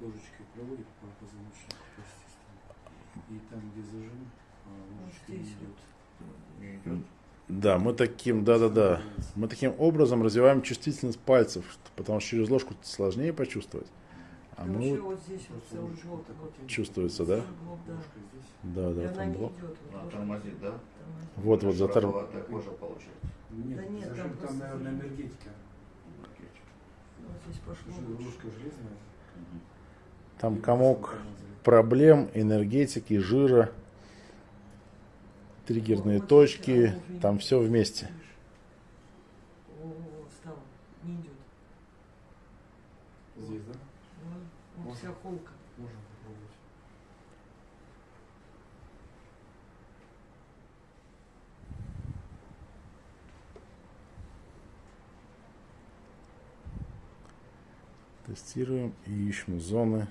ложечкой проводит по позвоночнику, по системе. И там, где зажим, а, ложечка не идет. Не идет. Да, мы таким, да-да-да, мы таким образом развиваем чувствительность пальцев, потому что через ложку сложнее почувствовать. А мы вот здесь чувствуется, да? да. Ложка здесь. Да, там блок. А, тормозит, да? тормозит. Вот, вот, затор... Широковатая кожа получается. Нет, Да нет, там наверное, энергетика. Вот здесь пошло. Ложка железная. Там комок проблем, энергетики, жира, триггерные точки, там все вместе. Видишь? О, стало. Не идет. Здесь, да? Вот, вся холка. Можно попробовать. Тестируем и ищем зоны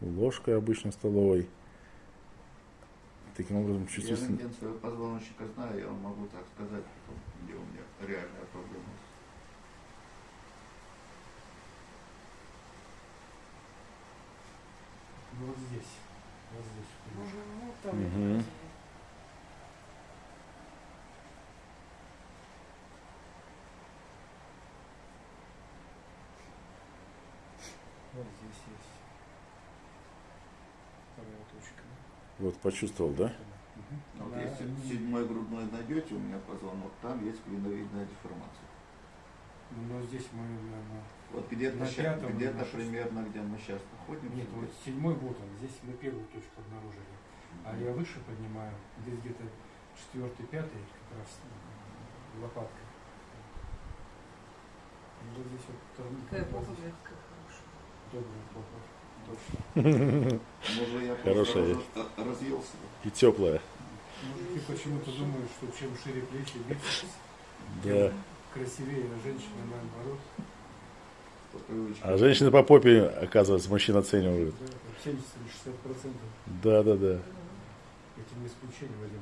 ложкой обычно столовой. Таким образом Я чувствительность... рентген своего позвоночника знаю, я вам могу так сказать, где у меня реальная проблема. Ну вот здесь. Вот здесь. Ну, там это Вот здесь есть. Вот почувствовал, да? Ну, Вот На- если седьмой грудной найдете у меня позвонок, там есть клиновидная деформация. Ну, но здесь мы, наверное... Вот где-то, На где-то шестом. примерно, где мы сейчас находимся. Нет, вот седьмой вот он. Здесь мы первую точку обнаружили. А я выше поднимаю, здесь где-то четвертый, пятый, как раз. И вот здесь вот Какая здесь мягкая, хорошая. добрая попа. Точно. Может, я Хорошая разъелся. И теплая. Мужики почему-то думают, что чем шире плечи, бицепс, Да. красивее, а женщины наоборот. А женщины по попе, оказывается, мужчин оценивают. Да, там 70 или 60 процентов. Да, да, да. Это не исключение, Вадим.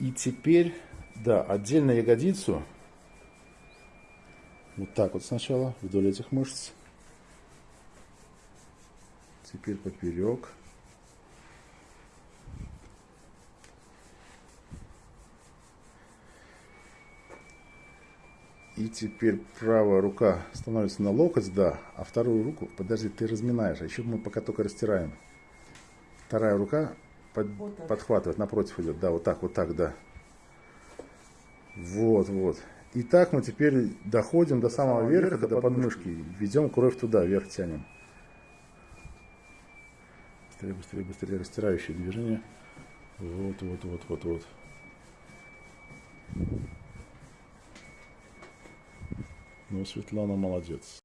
И теперь, да, отдельно ягодицу. Вот так вот сначала, вдоль этих мышц. Теперь поперек. И теперь правая рука становится на локоть, да, а вторую руку, подожди, ты разминаешь, а еще мы пока только растираем. Вторая рука под- Вот так. подхватывает, напротив идет, да, вот так, вот так, да. Вот, вот. И так мы теперь доходим до самого верха, до подмышки, ведем кровь туда, вверх тянем. Быстрее, быстрее, быстрее, растирающие движения. Вот, вот, вот, вот, вот. Ну, Светлана молодец.